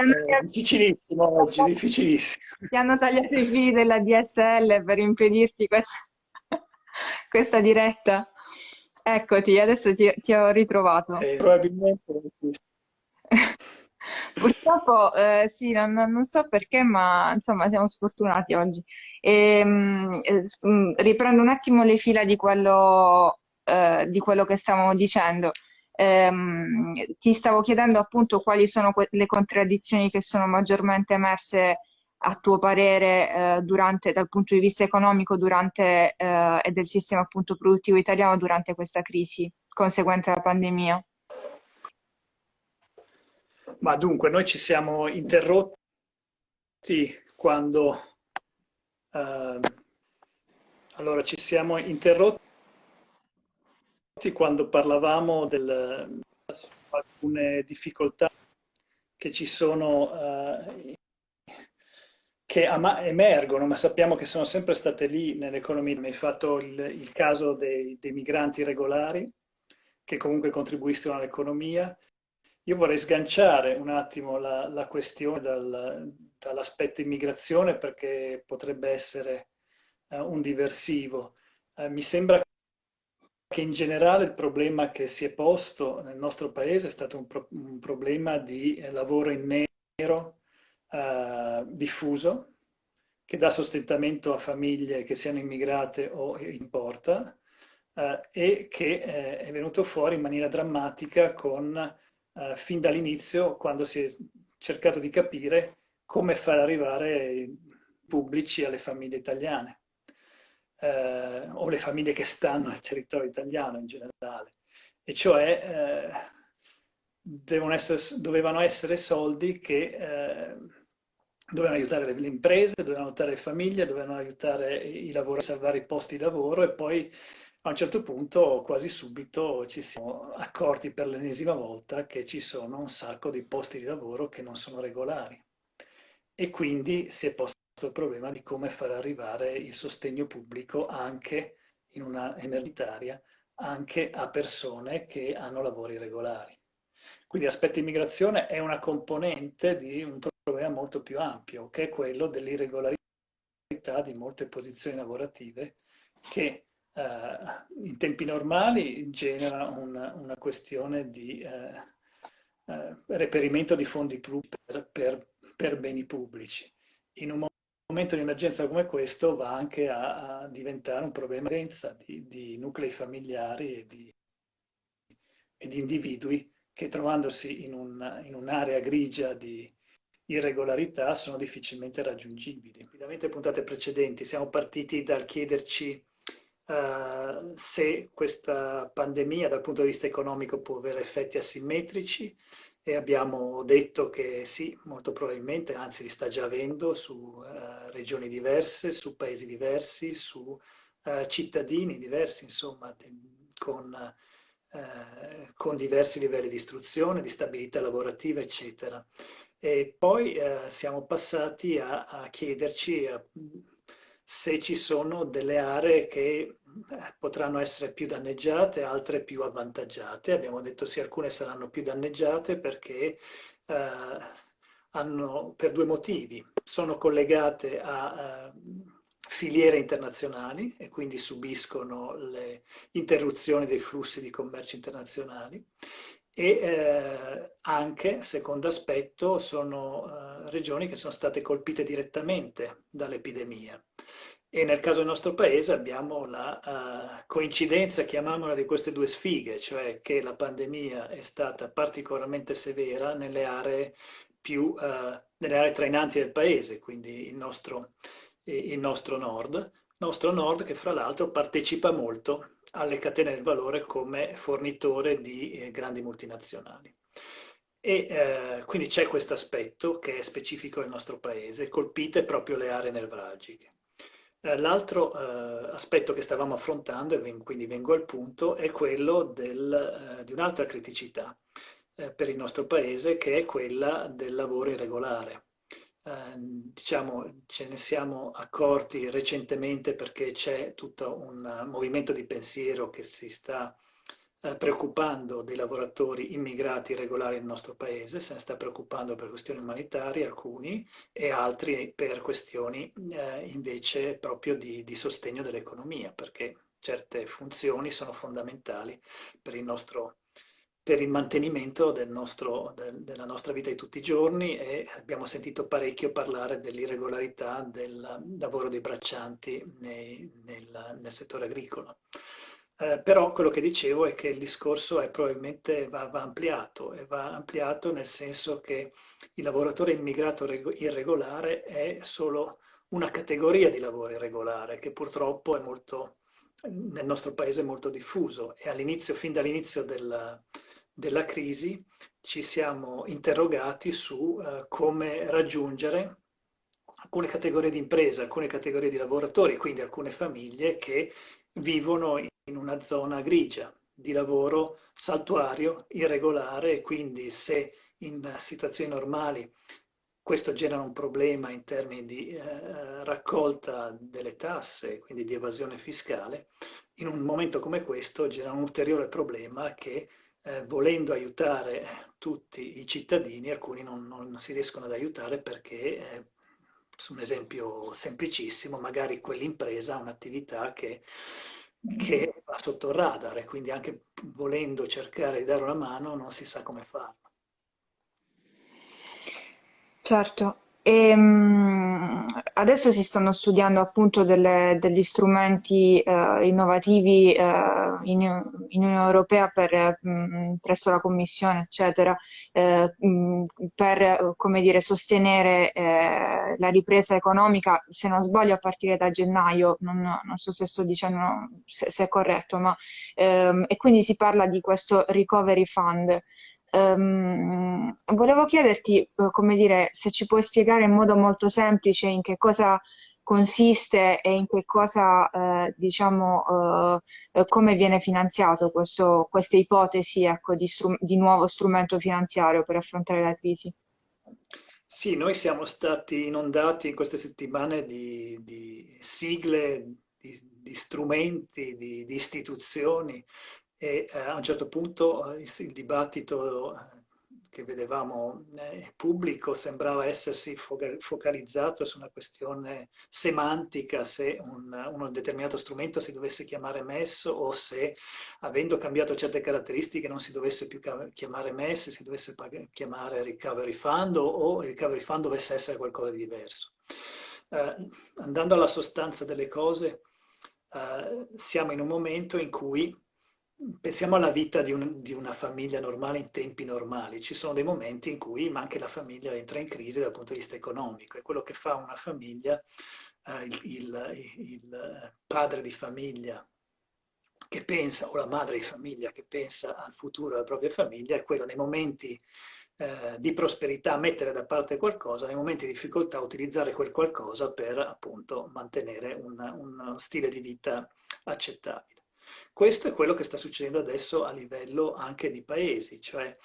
Eh, difficilissimo oggi, difficilissimo. Ti hanno tagliato i fili della DSL per impedirti questa, questa diretta. Eccoti, adesso ti, ti ho ritrovato. Eh, probabilmente Purtroppo eh, sì, non, non so perché, ma insomma siamo sfortunati oggi. E, mh, mh, riprendo un attimo le fila di quello, eh, di quello che stavamo dicendo. Ehm, ti stavo chiedendo appunto quali sono le contraddizioni che sono maggiormente emerse a tuo parere eh, durante, dal punto di vista economico durante, eh, e del sistema appunto produttivo italiano durante questa crisi conseguente alla pandemia? Ma dunque, noi ci siamo interrotti quando... Eh, allora, ci siamo interrotti quando parlavamo di alcune difficoltà che ci sono, eh, che emergono, ma sappiamo che sono sempre state lì nell'economia. Mi hai fatto il, il caso dei, dei migranti regolari, che comunque contribuiscono all'economia. Io vorrei sganciare un attimo la, la questione dal, dall'aspetto immigrazione perché potrebbe essere uh, un diversivo. Uh, mi sembra che in generale il problema che si è posto nel nostro paese è stato un, pro un problema di eh, lavoro in nero uh, diffuso, che dà sostentamento a famiglie che siano immigrate o in porta uh, e che eh, è venuto fuori in maniera drammatica con eh, fin dall'inizio quando si è cercato di capire come far arrivare i pubblici alle famiglie italiane eh, o le famiglie che stanno nel territorio italiano in generale. E cioè eh, essere, dovevano essere soldi che eh, dovevano aiutare le, le, imprese, dovevano aiutare le famiglie, dovevano aiutare i lavori a salvare i posti di lavoro e poi a un certo punto, quasi subito, ci siamo accorti per l'ennesima volta che ci sono un sacco di posti di lavoro che non sono regolari. E quindi si è posto il problema di come far arrivare il sostegno pubblico anche in una emergenzaria, anche a persone che hanno lavori regolari. Quindi l'aspetto immigrazione è una componente di un problema molto più ampio, che è quello dell'irregolarità di molte posizioni lavorative che eh, in tempi normali genera una, una questione di eh, eh, reperimento di fondi per, per, per, beni pubblici. In un momento di emergenza come questo va anche a, a diventare un problema di, di nuclei familiari e di, e di, individui che trovandosi in, un, un'area grigia di irregolarità sono difficilmente raggiungibili. Ovviamente puntate precedenti siamo partiti dal chiederci uh, se questa pandemia dal punto di vista economico può avere effetti asimmetrici e abbiamo detto che sì, molto probabilmente, anzi li sta già avendo su uh, regioni diverse, su paesi diversi, su uh, cittadini diversi, insomma, con, con, diversi livelli di istruzione, di stabilità lavorativa, eccetera. E poi siamo passati a, a chiederci a, se ci sono delle aree che eh, potranno essere più danneggiate, altre più avvantaggiate. Abbiamo detto sì, alcune saranno più danneggiate perché eh, hanno, per due motivi, sono collegate a eh, filiere internazionali e quindi subiscono le interruzioni dei flussi di commercio internazionali e eh, anche, secondo aspetto, sono eh, regioni che sono state colpite direttamente dall'epidemia. E nel caso del nostro paese abbiamo la uh, coincidenza, chiamiamola, di queste due sfighe, cioè che la pandemia è stata particolarmente severa nelle aree, più, uh, nelle aree trainanti del paese, quindi il nostro, il nostro nord, nostro nord che fra l'altro partecipa molto alle catene del valore come fornitore di eh, grandi multinazionali. E eh, quindi c'è questo aspetto che è specifico del nostro paese, colpite proprio le aree nevralgiche. Eh, l'altro eh, aspetto che stavamo affrontando, e quindi vengo al punto, è quello del, eh, di un'altra criticità eh, per il nostro paese, che è quella del lavoro irregolare. Eh, diciamo, ce ne siamo accorti recentemente perché c'è tutto un movimento di pensiero che si sta eh, preoccupando dei lavoratori immigrati regolari nel nostro paese, se ne sta preoccupando per questioni umanitarie alcuni e altri per questioni eh, invece proprio di, di sostegno dell'economia, perché certe funzioni sono fondamentali per il nostro per il mantenimento del nostro, del, della nostra vita di tutti i giorni e abbiamo sentito parecchio parlare dell'irregolarità del lavoro dei braccianti nei, nel, nel, settore agricolo. Eh, però quello che dicevo è che il discorso è probabilmente va, va, ampliato e va ampliato nel senso che il lavoratore immigrato irregolare è solo una categoria di lavoro irregolare che purtroppo molto, nel nostro paese è molto diffuso. E all'inizio, fin dall'inizio della, della crisi ci siamo interrogati su uh, come raggiungere alcune categorie di imprese, alcune categorie di lavoratori, quindi alcune famiglie che vivono in una zona grigia di lavoro saltuario, irregolare quindi se in situazioni normali questo genera un problema in termini di eh, raccolta delle tasse, quindi di evasione fiscale, in un momento come questo genera un ulteriore problema che eh, volendo aiutare tutti i cittadini, alcuni non, non si riescono ad aiutare perché eh, su un esempio semplicissimo, magari quell'impresa ha un'attività che, che va sotto il radar e quindi anche volendo cercare di dare una mano non si sa come farlo. Certo, e, um, adesso si stanno studiando appunto delle, degli strumenti uh, innovativi uh, in, in, Unione Europea per, um, presso la Commissione, eccetera, uh, per come dire, sostenere la ripresa economica, se non sbaglio a partire da gennaio, non, non so se sto dicendo se, se è corretto, ma ehm, e quindi si parla di questo recovery fund. Um, volevo chiederti, eh, come dire, se ci puoi spiegare in modo molto semplice in che cosa consiste e in che cosa, eh, diciamo, eh, come viene finanziato questo, queste ipotesi ecco, di, di, nuovo strumento finanziario per affrontare la crisi. Sì, noi siamo stati inondati in queste settimane di, di sigle, di, di strumenti, di, istituzioni e eh, a un certo punto eh, il, dibattito eh, che vedevamo pubblico sembrava essersi focalizzato su una questione semantica, se un, un, determinato strumento si dovesse chiamare MES o se, avendo cambiato certe caratteristiche, non si dovesse più chiamare MES, si dovesse chiamare Recovery Fund o il Recovery Fund dovesse essere qualcosa di diverso. Eh, andando alla sostanza delle cose, eh, siamo in un momento in cui pensiamo alla vita di, un, di, una famiglia normale in tempi normali. Ci sono dei momenti in cui anche la famiglia entra in crisi dal punto di vista economico e quello che fa una famiglia, eh, il, il, il, padre di famiglia che pensa, o la madre di famiglia che pensa al futuro della propria famiglia, è quello nei momenti eh, di prosperità mettere da parte qualcosa, nei momenti di difficoltà utilizzare quel qualcosa per appunto mantenere un, un stile di vita accettabile. Questo è quello che sta succedendo adesso a livello anche di paesi, cioè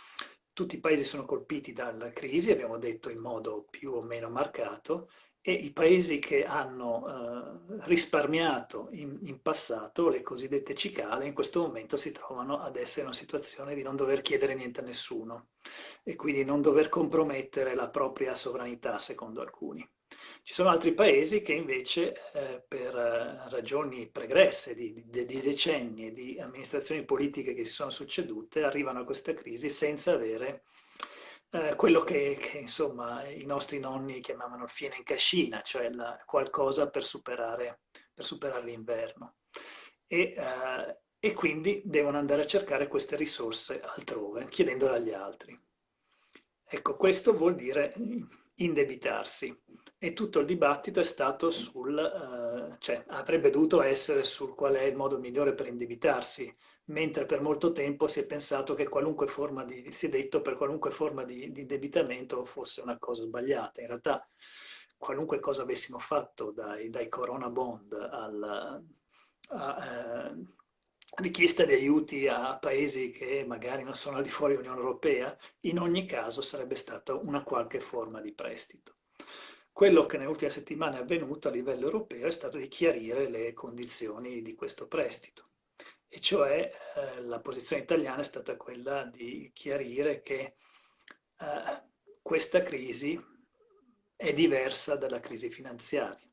tutti i paesi sono colpiti dalla crisi, abbiamo detto in modo più o meno marcato, e i paesi che hanno eh, risparmiato in, in, passato, le cosiddette cicale, in questo momento si trovano ad essere in una situazione di non dover chiedere niente a nessuno e quindi non dover compromettere la propria sovranità, secondo alcuni. Ci sono altri paesi che invece eh, per eh, ragioni pregresse di, di, di decenni e di amministrazioni politiche che si sono succedute arrivano a questa crisi senza avere eh, quello che, che, insomma i nostri nonni chiamavano il fieno in cascina, cioè la, qualcosa per superare, per superare l'inverno. E, eh, e quindi devono andare a cercare queste risorse altrove, chiedendole agli altri. Ecco, questo vuol dire indebitarsi e tutto il dibattito è stato sul, eh, cioè avrebbe dovuto essere sul qual è il modo migliore per indebitarsi, mentre per molto tempo si è pensato che qualunque forma di, si è detto per qualunque forma di, di indebitamento fosse una cosa sbagliata. In realtà qualunque cosa avessimo fatto dai, dai corona bond al, a, eh, richiesta di aiuti a paesi che magari non sono al di fuori dell'Unione Europea, in ogni caso sarebbe stata una qualche forma di prestito. Quello che nelle ultime settimane è avvenuto a livello europeo è stato di chiarire le condizioni di questo prestito. e cioè eh, la posizione italiana è stata quella di chiarire che eh, questa crisi è diversa dalla crisi finanziaria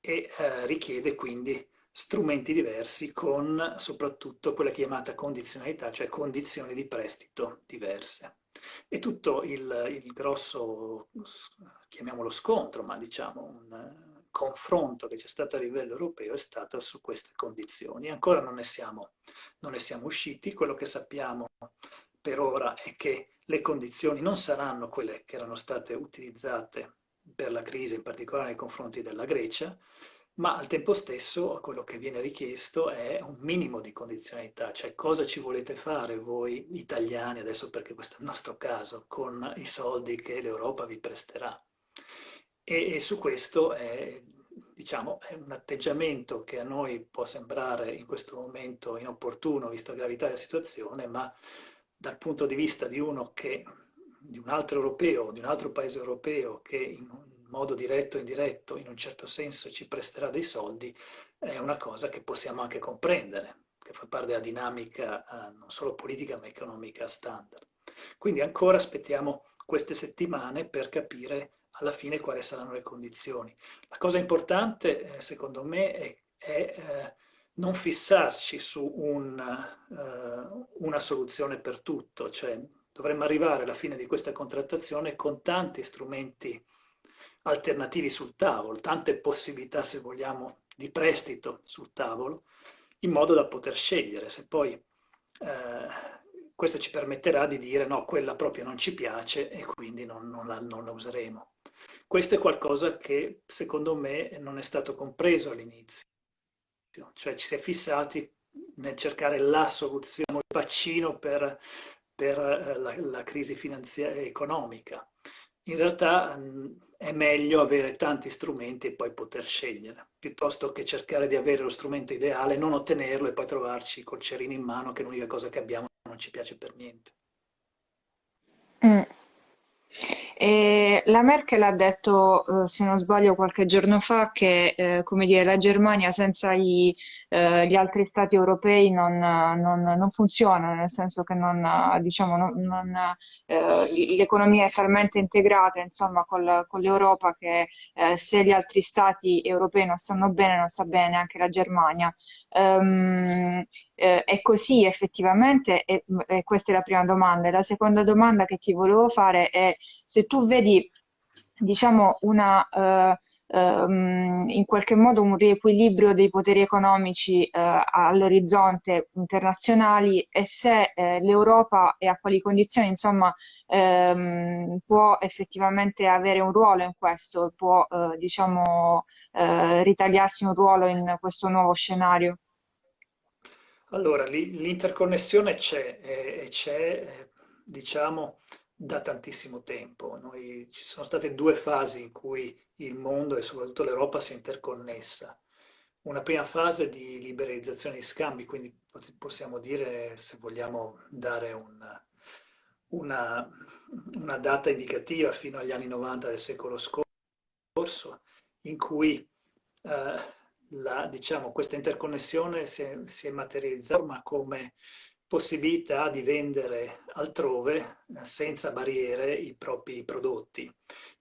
e eh, richiede quindi strumenti diversi con soprattutto quella chiamata condizionalità, cioè condizioni di prestito diverse. E tutto il, il grosso, chiamiamolo scontro, ma diciamo un confronto che c'è stato a livello europeo è stato su queste condizioni. Ancora non ne, siamo, non ne siamo usciti, quello che sappiamo per ora è che le condizioni non saranno quelle che erano state utilizzate per la crisi, in particolare nei confronti della Grecia, ma al tempo stesso quello che viene richiesto è un minimo di condizionalità, cioè cosa ci volete fare voi italiani, adesso perché questo è il nostro caso, con i soldi che l'Europa vi presterà. E, e su questo è, diciamo, è un atteggiamento che a noi può sembrare in questo momento inopportuno, visto la gravità della situazione, ma dal punto di vista di uno che, di un altro europeo, di un altro paese europeo che in modo diretto o indiretto, in un certo senso ci presterà dei soldi, è una cosa che possiamo anche comprendere, che fa parte della dinamica eh, non solo politica ma economica standard. Quindi ancora aspettiamo queste settimane per capire alla fine quali saranno le condizioni. La cosa importante, eh, secondo me, è, è eh, non fissarci su un, uh, una soluzione per tutto, cioè dovremmo arrivare alla fine di questa contrattazione con tanti strumenti alternativi sul tavolo, tante possibilità, se vogliamo, di prestito sul tavolo, in modo da poter scegliere. Se poi eh, questo ci permetterà di dire no, quella proprio non ci piace e quindi non, non, la, non la useremo. Questo è qualcosa che secondo me non è stato compreso all'inizio, cioè ci si è fissati nel cercare la soluzione, il vaccino per, per eh, la, la crisi finanziaria economica. In realtà è meglio avere tanti strumenti e poi poter scegliere, piuttosto che cercare di avere lo strumento ideale, non ottenerlo e poi trovarci col cerino in mano che l'unica cosa che abbiamo non ci piace per niente. Mm. E la Merkel ha detto, eh, se non sbaglio, qualche giorno fa che eh, dire, la Germania senza i, eh, gli altri stati europei non, non, non, funziona, nel senso che diciamo, eh, l'economia è talmente integrata insomma, col, con l'Europa che eh, se gli altri stati europei non stanno bene, non sta bene anche la Germania. Um, eh, è così effettivamente? E, e questa è la prima domanda. La seconda domanda che ti volevo fare è se tu vedi, diciamo, una... Uh, Um, in qualche modo un riequilibrio dei poteri economici uh, all'orizzonte internazionali e se uh, l'Europa e a quali condizioni insomma um, può effettivamente avere un ruolo in questo, può uh, diciamo ritagliarsi un ruolo in questo nuovo scenario. Allora, l'interconnessione c'è e c'è, diciamo, da tantissimo tempo. Noi, ci sono state due fasi in cui il mondo e soprattutto l'Europa si è interconnessa. Una prima fase di liberalizzazione di scambi, quindi possiamo dire, se vogliamo dare un, una, una data indicativa, fino agli anni 90 del secolo scorso, in cui eh, la, diciamo, questa interconnessione si è, si è materializzata come possibilità di vendere altrove senza barriere i propri prodotti,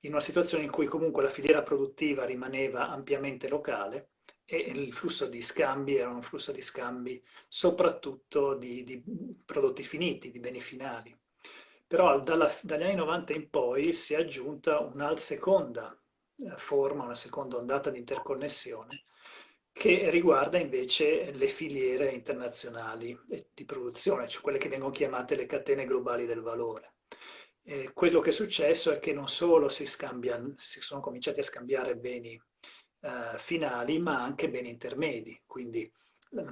in una situazione in cui comunque la filiera produttiva rimaneva ampiamente locale e il flusso di scambi era un flusso di scambi soprattutto di, di prodotti finiti, di beni finali. Però dalla, dagli anni 90 in poi si è aggiunta una seconda eh, forma, una seconda ondata di interconnessione, che riguarda invece le filiere internazionali di produzione, cioè quelle che vengono chiamate le catene globali del valore. Eh, quello che è successo è che non solo si, scambiano, si sono cominciati a scambiare beni eh, finali, ma anche beni intermedi, quindi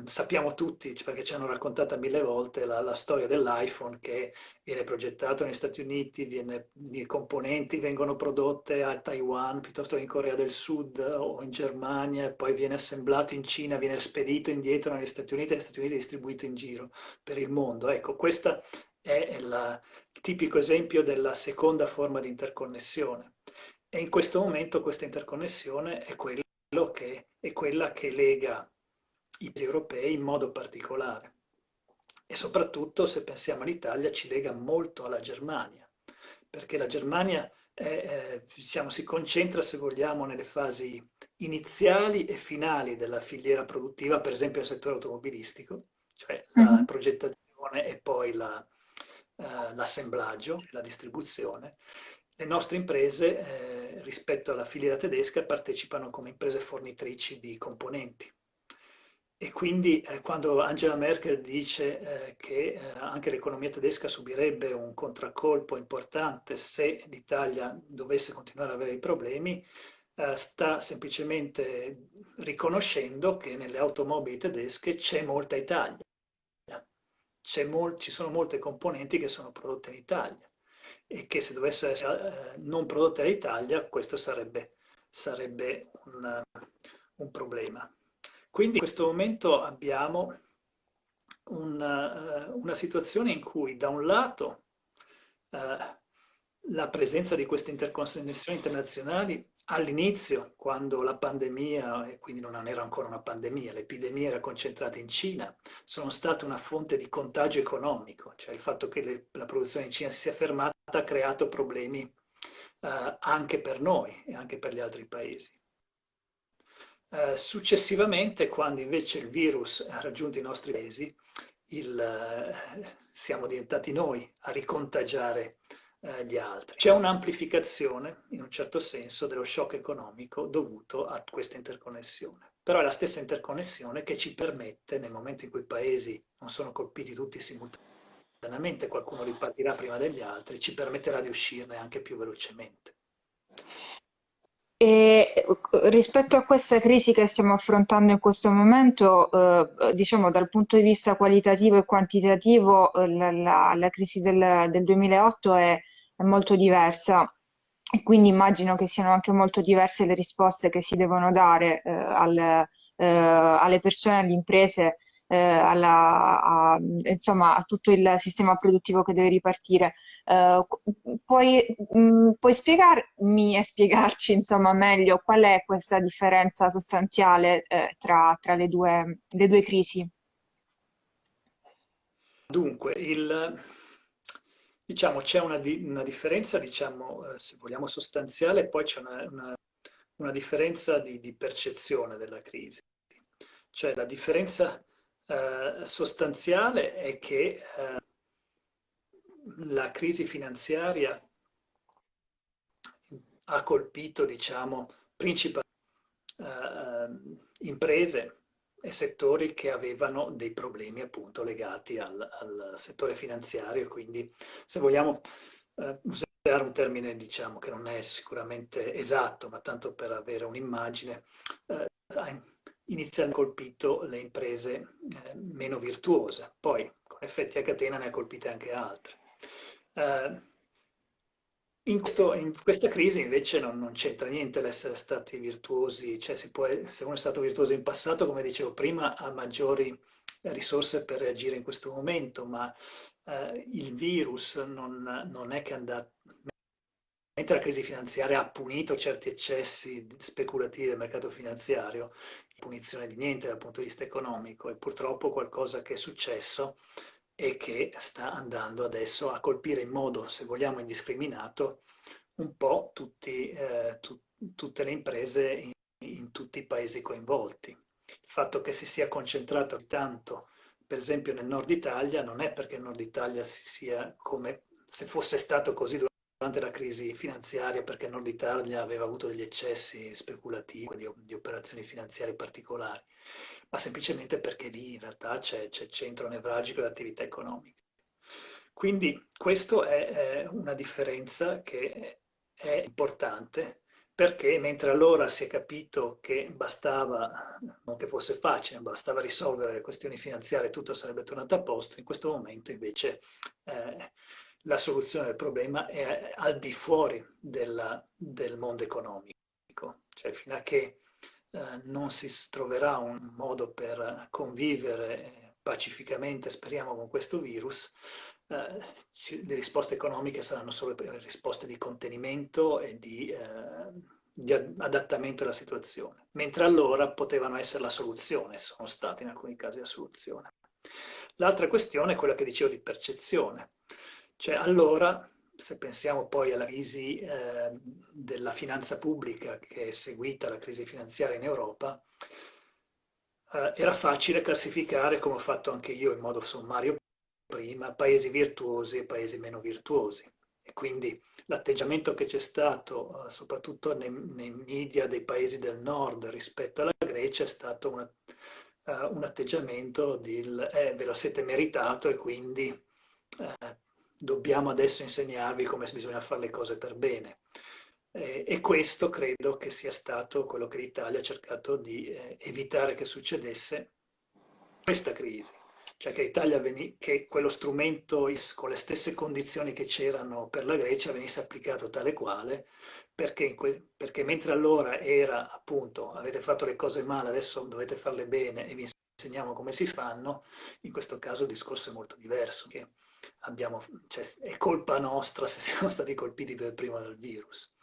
sappiamo tutti, perché ci hanno raccontata mille volte, la, la storia dell'iPhone che viene progettato negli Stati Uniti, viene, i componenti vengono prodotte a Taiwan piuttosto che in Corea del Sud o in Germania, e poi viene assemblato in Cina, viene spedito indietro negli Stati Uniti e negli Stati Uniti distribuito in giro per il mondo. Ecco, questo è il tipico esempio della seconda forma di interconnessione. E in questo momento questa interconnessione è, che, è quella che lega i paesi europei in modo particolare. E soprattutto, se pensiamo all'Italia, ci lega molto alla Germania, perché la Germania è, è, diciamo, si concentra, se vogliamo, nelle fasi iniziali e finali della filiera produttiva, per esempio nel settore automobilistico, cioè la mm -hmm. progettazione e poi l'assemblaggio, la, uh, la distribuzione. Le nostre imprese, eh, rispetto alla filiera tedesca, partecipano come imprese fornitrici di componenti. E quindi eh, quando Angela Merkel dice eh, che eh, anche l'economia tedesca subirebbe un contraccolpo importante se l'Italia dovesse continuare ad avere i problemi, eh, sta semplicemente riconoscendo che nelle automobili tedesche c'è molta Italia. Mol ci sono molte componenti che sono prodotte in Italia e che se dovesse essere eh, non prodotte in Italia questo sarebbe, sarebbe un, un problema. Quindi in questo momento abbiamo una, eh, una situazione in cui da un lato eh, la presenza di queste interconnessioni internazionali all'inizio, quando la pandemia, e quindi non era ancora una pandemia, l'epidemia era concentrata in Cina, sono state una fonte di contagio economico, cioè il fatto che le, la produzione in Cina si sia fermata ha creato problemi eh, anche per noi e anche per gli altri paesi. Eh, successivamente, quando invece il virus ha raggiunto i nostri paesi, il, eh, siamo diventati noi a ricontagiare eh, gli altri. C'è un'amplificazione, in un certo senso, dello shock economico dovuto a questa interconnessione. Però è la stessa interconnessione che ci permette, nel momento in cui i paesi non sono colpiti tutti simultaneamente, qualcuno ripartirà prima degli altri, ci permetterà di uscirne anche più velocemente. E rispetto a questa crisi che stiamo affrontando in questo momento, eh, diciamo dal punto di vista qualitativo e quantitativo, eh, la, la, la, crisi del, del 2008 è, è, molto diversa. Quindi immagino che siano anche molto diverse le risposte che si devono dare eh, al, eh, alle persone, alle imprese, eh, alla, a, insomma, a tutto il sistema produttivo che deve ripartire. Uh, puoi, mh, mm, puoi, spiegarmi e spiegarci insomma, meglio qual è questa differenza sostanziale eh, tra, tra le, due, le, due, crisi? Dunque, il, diciamo, c'è una, di, una, differenza, diciamo, eh, se vogliamo, sostanziale, poi c'è una, una, una, differenza di, di, percezione della crisi. Cioè la differenza eh, sostanziale è che eh, la crisi finanziaria ha colpito, diciamo, principalmente eh, imprese e settori che avevano dei problemi appunto legati al, al settore finanziario, quindi se vogliamo usare un termine diciamo che non è sicuramente esatto, ma tanto per avere un'immagine, ha inizialmente colpito le imprese eh, meno virtuose, poi con effetti a catena ne ha colpite anche altre. Eh, in, questo, in, questa crisi invece non, non c'entra niente l'essere stati virtuosi, cioè può, se uno è stato virtuoso in passato, come dicevo prima, ha maggiori risorse per reagire in questo momento, ma eh, il virus non, non, è che è andato... Mentre la crisi finanziaria ha punito certi eccessi speculativi del mercato finanziario, punizione di niente dal punto di vista economico, è purtroppo qualcosa che è successo e che sta andando adesso a colpire in modo, se vogliamo, indiscriminato un po' tutti, eh, tu, tutte le imprese in, in, tutti i paesi coinvolti. Il fatto che si sia concentrato tanto, per esempio nel nord Italia, non è perché il nord Italia si sia come se fosse stato così durante la crisi finanziaria, perché il nord Italia aveva avuto degli eccessi speculativi, di, di operazioni finanziarie particolari ma semplicemente perché lì in realtà c'è il centro nevralgico dell'attività economica. Quindi questa è, è una differenza che è importante perché mentre allora si è capito che bastava, non che fosse facile, bastava risolvere le questioni finanziarie e tutto sarebbe tornato a posto, in questo momento invece eh, la soluzione del problema è al di fuori della, del mondo economico, cioè fino a che eh, non si troverà un modo per convivere pacificamente, speriamo, con questo virus, eh, le risposte economiche saranno solo risposte di contenimento e di, eh, di adattamento alla situazione, mentre allora potevano essere la soluzione, sono stati in alcuni casi la soluzione. L'altra questione è quella che dicevo di percezione, cioè allora se pensiamo poi alla crisi eh, della finanza pubblica che è seguita alla crisi finanziaria in Europa, eh, era facile classificare, come ho fatto anche io in modo sommario prima, paesi virtuosi e paesi meno virtuosi. E quindi l'atteggiamento che c'è stato, eh, soprattutto nei, nei, media dei paesi del nord rispetto alla Grecia, è stato una, uh, un atteggiamento di eh, ve lo siete meritato e quindi eh, dobbiamo adesso insegnarvi come bisogna fare le cose per bene. Eh, e questo credo che sia stato quello che l'Italia ha cercato di eh, evitare che succedesse questa crisi cioè che, veni, che quello strumento con le stesse condizioni che c'erano per la Grecia venisse applicato tale quale, perché, perché, mentre allora era appunto avete fatto le cose male, adesso dovete farle bene e vi insegniamo come si fanno, in questo caso il discorso è molto diverso, che abbiamo, cioè, è colpa nostra se siamo stati colpiti per prima dal virus.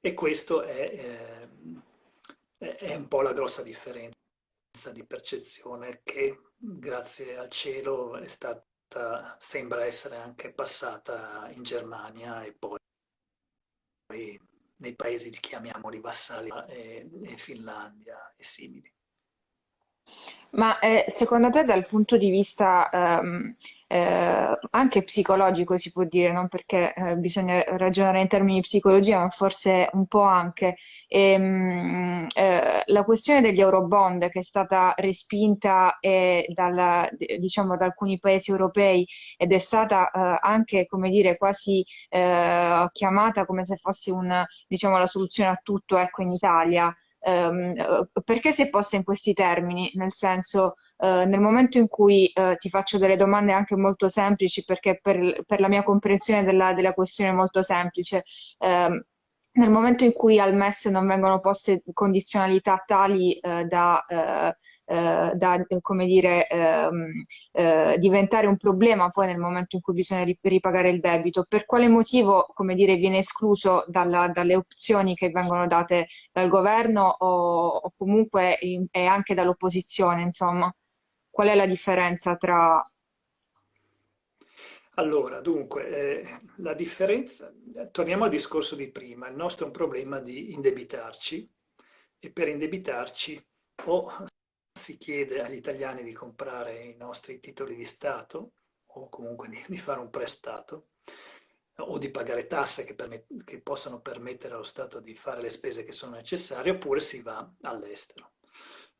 E questo è, eh, è un po' la grossa differenza di percezione che grazie al cielo è stata, sembra essere anche passata in Germania e poi nei paesi chiamiamoli vassalli e, e Finlandia e simili. Ma eh, secondo te dal punto di vista ehm, eh, anche psicologico si può dire, non perché eh, bisogna ragionare in termini di psicologia, ma forse un po' anche, ehm, eh, la questione degli eurobond che è stata respinta eh, dalla, diciamo, da alcuni paesi europei ed è stata eh, anche, come dire, quasi chiamata come se fosse un, diciamo, la soluzione a tutto, ecco, in Italia ehm, perché si è posta in questi termini? Nel senso, eh, nel momento in cui eh, ti faccio delle domande anche molto semplici, perché per, per la mia comprensione della, della questione è molto semplice, ehm, nel momento in cui al MES non vengono poste condizionalità tali eh, da eh, eh, da come dire, ehm, eh, diventare un problema poi nel momento in cui bisogna ripagare il debito. Per quale motivo come dire, viene escluso dalla, dalle opzioni che vengono date dal governo o, o comunque in, e anche dall'opposizione? Insomma, qual è la differenza tra allora, dunque, eh, la differenza, torniamo al discorso di prima, il nostro è un problema di indebitarci e per indebitarci o si chiede agli italiani di comprare i nostri titoli di Stato o comunque di, di fare un prestato o di pagare tasse che, che, possano permettere allo Stato di fare le spese che sono necessarie oppure si va all'estero.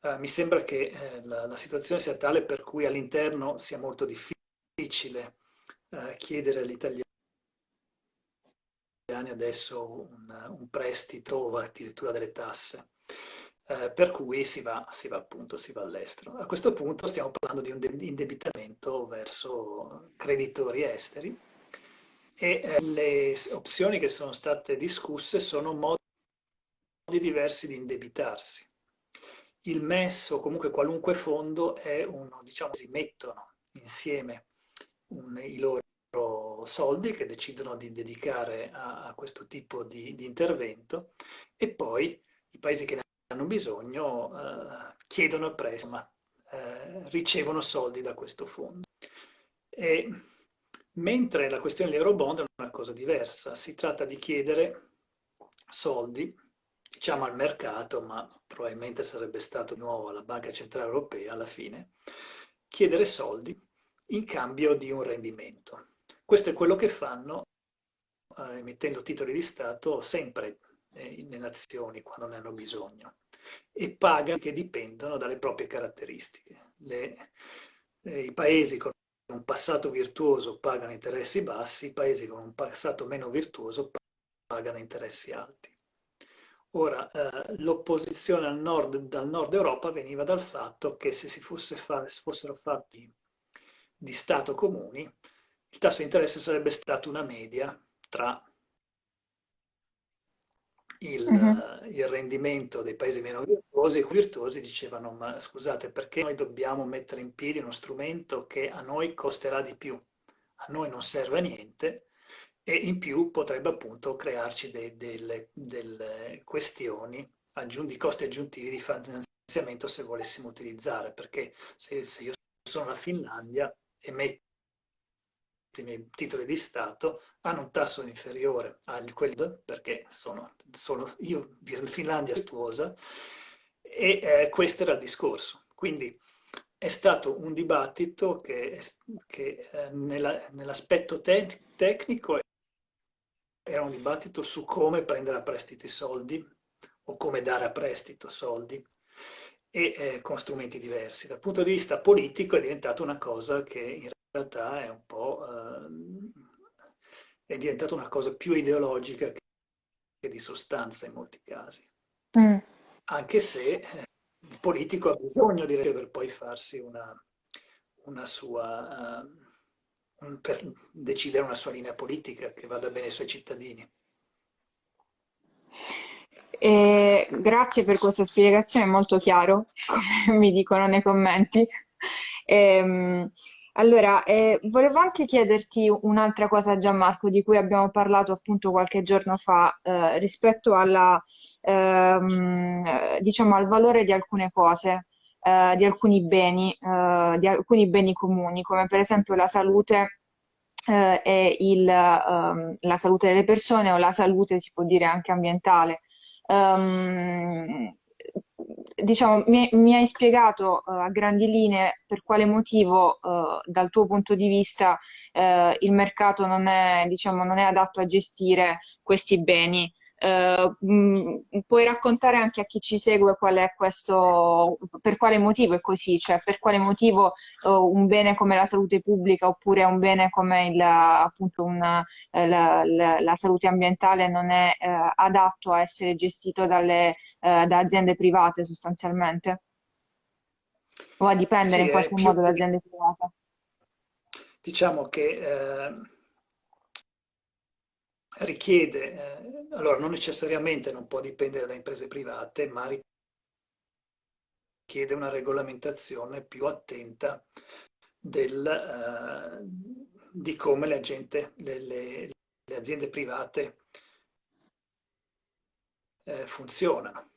Uh, mi sembra che eh, la, la, situazione sia tale per cui all'interno sia molto difficile uh, chiedere agli italiani adesso un, un prestito o addirittura delle tasse eh, per cui si va, si va appunto si va all'estero. A questo punto stiamo parlando di un indebitamento verso creditori esteri e eh, le opzioni che sono state discusse sono modi diversi di indebitarsi. Il MES o comunque qualunque fondo è uno, diciamo, si mettono insieme un, i loro soldi che decidono di dedicare a, a questo tipo di, di intervento e poi i paesi che ne hanno bisogno eh, chiedono prestito, ma eh, ricevono soldi da questo fondo. E, mentre la questione dell'eurobond è una cosa diversa, si tratta di chiedere soldi, diciamo al mercato, ma probabilmente sarebbe stato di nuovo alla Banca Centrale Europea alla fine, chiedere soldi in cambio di un rendimento. Questo è quello che fanno eh, emettendo titoli di Stato sempre eh, le nazioni quando ne hanno bisogno e pagano che dipendono dalle proprie caratteristiche. Le, eh, I paesi con un passato virtuoso pagano interessi bassi, i paesi con un passato meno virtuoso pagano interessi alti. Ora, eh, l'opposizione nord, dal nord Europa veniva dal fatto che se si fosse fa, fossero fatti di Stato comuni, il tasso di interesse sarebbe stato una media tra il, uh-huh. Il, rendimento dei paesi meno virtuosi e virtuosi dicevano ma scusate perché noi dobbiamo mettere in piedi uno strumento che a noi costerà di più, a noi non serve a niente e in più potrebbe appunto crearci de, delle, delle, questioni di costi aggiuntivi di finanziamento se volessimo utilizzare, perché se, se io sono la Finlandia e metto i titoli di Stato hanno un tasso inferiore a quello perché sono solo io, Finlandia virtuosa, e eh, questo era il discorso. Quindi è stato un dibattito che, che eh, nell'aspetto te tecnico era un dibattito su come prendere a prestito i soldi o come dare a prestito soldi e eh, con strumenti diversi. Dal punto di vista politico è diventata una cosa che in realtà è un po' eh, è diventata una cosa più ideologica che di sostanza in molti casi. Mm. Anche se eh, il politico ha bisogno di per poi farsi una, una sua, uh, per decidere una sua linea politica che vada bene ai suoi cittadini. E grazie per questa spiegazione, molto chiaro, come mi dicono nei commenti. E, ehm, allora, eh, volevo anche chiederti un'altra cosa, Gianmarco, di cui abbiamo parlato appunto qualche giorno fa, eh, rispetto alla, ehm, diciamo, al valore di alcune cose, eh, di alcuni beni, eh, di alcuni beni comuni, come per esempio la salute eh, e il, ehm, la salute delle persone o la salute, si può dire, anche ambientale. Um, diciamo, mi, mi, hai spiegato uh, a grandi linee per quale motivo, uh, dal tuo punto di vista, uh, il mercato non è, diciamo, non è adatto a gestire questi beni. Uh, mh, puoi raccontare anche a chi ci segue qual è questo, per quale motivo è così, cioè per quale motivo uh, un bene come la salute pubblica oppure un bene come il, appunto una, eh, la, la, la, salute ambientale non è uh, adatto a essere gestito dalle, da aziende private sostanzialmente? O a dipendere sì, in qualche modo da aziende private? Diciamo che eh, richiede, eh, allora non necessariamente non può dipendere da imprese private, ma richiede una regolamentazione più attenta del, eh, di come le, agente, le, le, le aziende private eh, funzionano.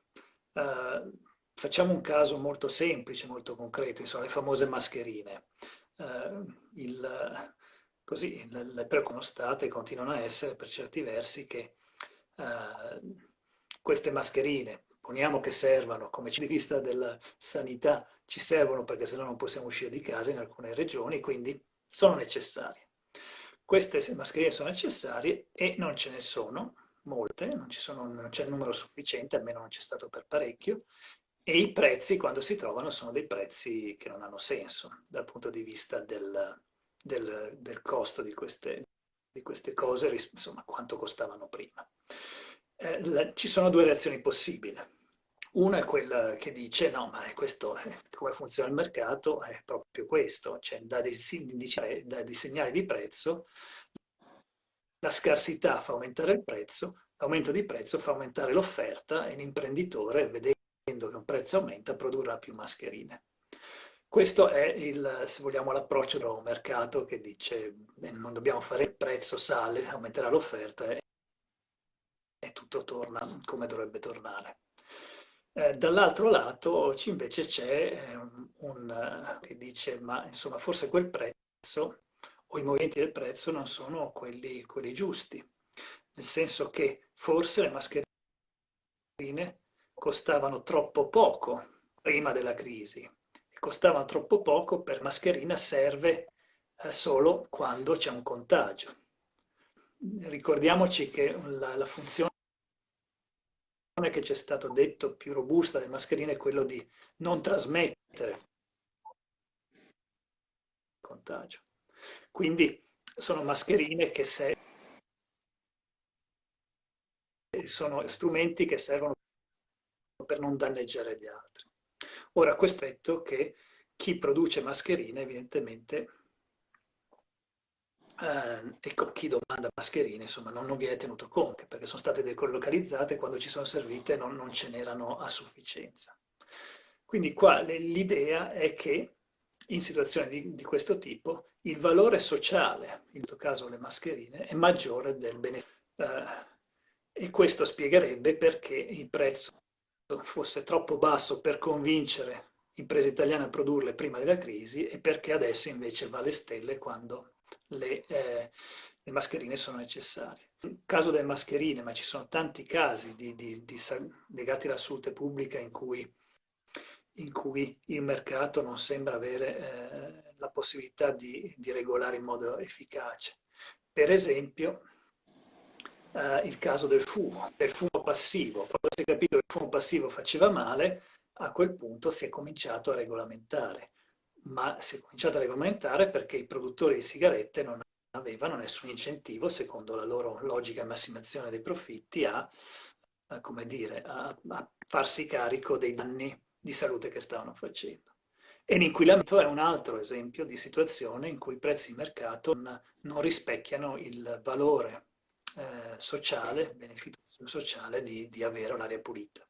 Uh, facciamo un caso molto semplice, molto concreto, insomma, le famose mascherine. Uh, il, Così le, le preoccupano state e continuano a essere per certi versi che eh, queste mascherine, poniamo che servano, come ci vista della sanità, ci servono perché se no non possiamo uscire di casa in alcune regioni, quindi sono necessarie. Queste mascherine sono necessarie e non ce ne sono molte, non c'è il numero sufficiente, almeno non c'è stato per parecchio, e i prezzi quando si trovano sono dei prezzi che non hanno senso dal punto di vista del, del, del costo di queste, di queste, cose, insomma, quanto costavano prima. Eh, la, ci sono due reazioni possibili. Una è quella che dice no, ma questo, è, come funziona il mercato è proprio questo, cioè da dei, da dei segnali di prezzo la scarsità fa aumentare il prezzo, l'aumento di prezzo fa aumentare l'offerta e l'imprenditore, vedendo che un prezzo aumenta, produrrà più mascherine. Questo è, il, se vogliamo, l'approccio un mercato che dice non dobbiamo fare il prezzo, sale, aumenterà l'offerta e, e, tutto torna come dovrebbe tornare. Eh, Dall'altro lato invece c'è eh, un, un, che dice ma insomma forse quel prezzo o i movimenti del prezzo non sono quelli, quelli giusti, nel senso che forse le mascherine costavano troppo poco prima della crisi costavano troppo poco, per mascherina serve eh, solo quando c'è un contagio. Ricordiamoci che la, la funzione che ci è stato detto più robusta delle mascherine è quello di non trasmettere il contagio. Quindi sono mascherine che se, sono strumenti che servono per non danneggiare gli altri. Ora, questo è che chi produce mascherine evidentemente eh, ecco, chi domanda mascherine insomma non, non, viene tenuto conto perché sono state decolocalizzate quando ci sono servite non, non ce n'erano a sufficienza. Quindi qua l'idea è che in situazioni di, di, questo tipo il valore sociale, in questo caso le mascherine, è maggiore del beneficio. Eh, e questo spiegherebbe perché il prezzo fosse troppo basso per convincere imprese italiane a produrle prima della crisi e perché adesso invece va alle stelle quando le, eh, le mascherine sono necessarie. Nel caso delle mascherine, ma ci sono tanti casi di, di, di, legati alla salute pubblica in cui, in cui, il mercato non sembra avere eh, la possibilità di, regolare in modo efficace. Per esempio, eh, il caso del fumo, del fumo passivo. Quando si è capito che il fumo passivo faceva male, a quel punto si è cominciato a regolamentare. Ma si è cominciato a regolamentare perché i produttori di sigarette non avevano nessun incentivo, secondo la loro logica massimazione dei profitti, a, a, dire, a, a farsi carico dei danni di salute che stavano facendo. E l'inquinamento è un altro esempio di situazione in cui i prezzi di mercato non, non rispecchiano il valore eh, sociale, beneficio sociale di, di avere un'aria pulita.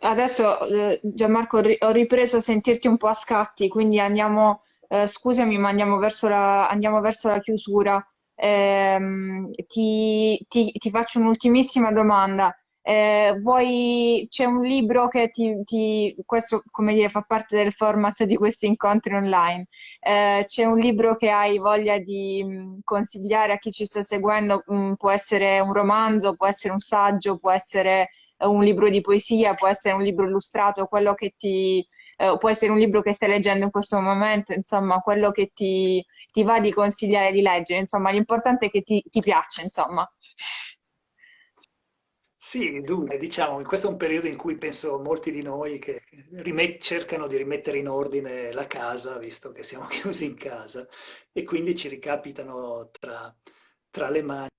Adesso eh, Gianmarco ho ripreso a sentirti un po' a scatti, quindi andiamo, eh, scusami, ma andiamo verso la, andiamo verso la chiusura. Eh, ti, ti, ti faccio un'ultimissima domanda. Eh, vuoi, c'è un libro che ti, ti, questo come dire fa parte del format di questi incontri online. Eh, c'è un libro che hai voglia di consigliare a chi ci sta seguendo? Mh, può essere un romanzo, può essere un saggio, può essere un libro di poesia, può essere un libro illustrato, quello che ti, eh, può essere un libro che stai leggendo in questo momento, insomma, quello che ti, ti va di consigliare di leggere, insomma, l'importante è che ti, ti piaccia, insomma. Sì, dunque, diciamo, questo è un periodo in cui penso molti di noi che cercano di rimettere in ordine la casa, visto che siamo chiusi in casa, e quindi ci ricapitano tra, tra le mani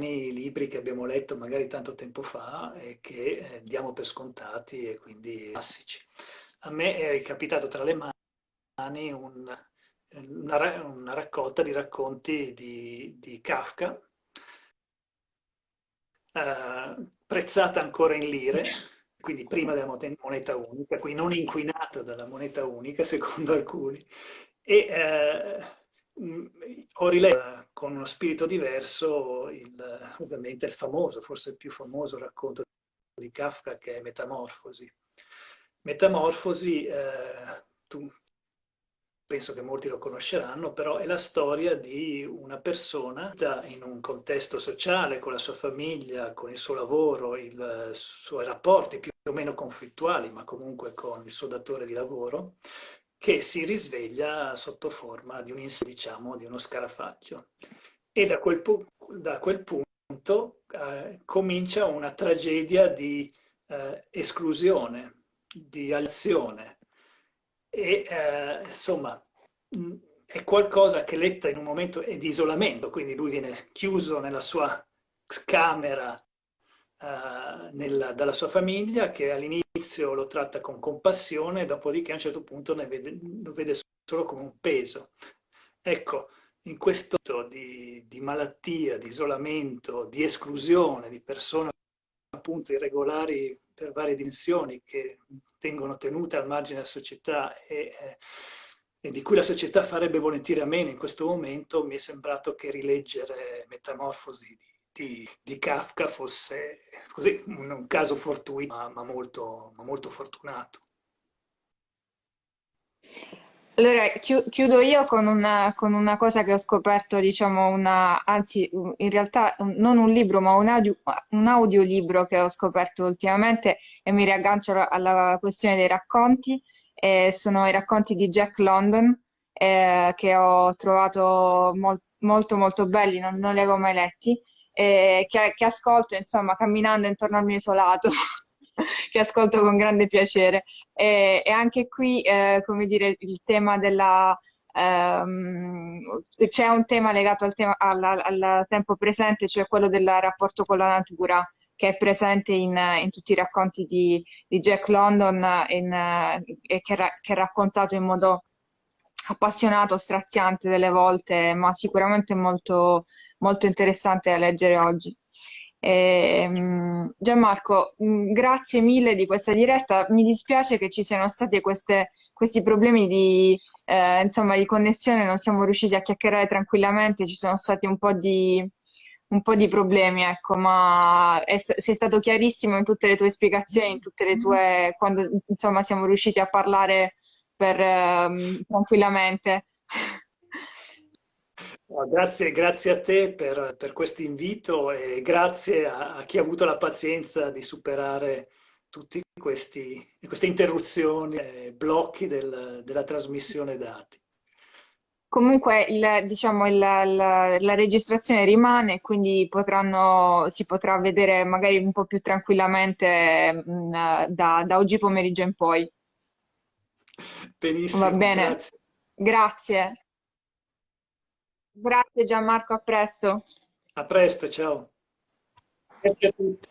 i libri che abbiamo letto magari tanto tempo fa e che eh, diamo per scontati e quindi classici. A me è capitato tra le mani un, una, una, raccolta di racconti di, di Kafka, eh, prezzata ancora in lire, quindi prima della moneta unica, quindi non inquinata dalla moneta unica, secondo alcuni, e eh, ho riletto con uno spirito diverso il, ovviamente il famoso, forse il più famoso racconto di Kafka che è Metamorfosi. Metamorfosi, eh, tu penso che molti lo conosceranno, però è la storia di una persona in un contesto sociale, con la sua famiglia, con il suo lavoro, i suoi rapporti più o meno conflittuali, ma comunque con il suo datore di lavoro, che si risveglia sotto forma di, un, diciamo, di uno scarafaggio. E da quel, da quel punto eh, comincia una tragedia di eh, esclusione, di azione, e eh, insomma è qualcosa che letta in un momento è di isolamento, quindi lui viene chiuso nella sua camera uh, nella, dalla sua famiglia che all'inizio lo tratta con compassione, dopodiché a un certo punto vede, lo vede solo come un peso. Ecco, in questo di, di malattia, di isolamento, di esclusione di persone appunto irregolari per varie dimensioni che tengono tenute al margine della società e, eh, e, di cui la società farebbe volentieri a meno in questo momento, mi è sembrato che rileggere Metamorfosi di, di, di Kafka fosse così, un, un caso fortuito, ma, ma, molto, ma molto fortunato. Allora, chiudo io con una, con una, cosa che ho scoperto, diciamo, una, anzi, in realtà non un libro, ma un, audio, un audiolibro che ho scoperto ultimamente e mi riaggancio alla questione dei racconti. Eh, sono i racconti di Jack London, eh, che ho trovato mol, molto molto belli, non, non, li avevo mai letti, eh, che, che ascolto, insomma, camminando intorno al mio isolato. che ascolto con grande piacere. E, e anche qui, eh, come dire, il tema della... Um, c'è un tema legato al, tema, alla, al, tempo presente, cioè quello del rapporto con la natura, che è presente in, in tutti i racconti di, di Jack London in, e che, che è raccontato in modo appassionato, straziante delle volte, ma sicuramente molto, molto interessante da leggere oggi. E, mh, Gianmarco, mh, grazie mille di questa diretta. Mi dispiace che ci siano stati queste- questi problemi di, eh, insomma, di connessione, non siamo riusciti a chiacchierare tranquillamente, ci sono stati un po' di, un po' di problemi, ecco, ma è- sei stato chiarissimo in tutte le tue spiegazioni, in tutte le tue, quando insomma siamo riusciti a parlare per, ehm, tranquillamente. Grazie, grazie a te per, per questo invito e grazie a, a chi ha avuto la pazienza di superare tutti questi, queste interruzioni e blocchi del- della trasmissione dati. Comunque, il- diciamo, il- la, la registrazione rimane, quindi potranno, si potrà vedere magari un po' più tranquillamente, mh, da, da oggi pomeriggio in poi. Va Benissimo, bene? grazie. Grazie. Grazie Gianmarco, a presto. A presto, ciao. Grazie a tutti.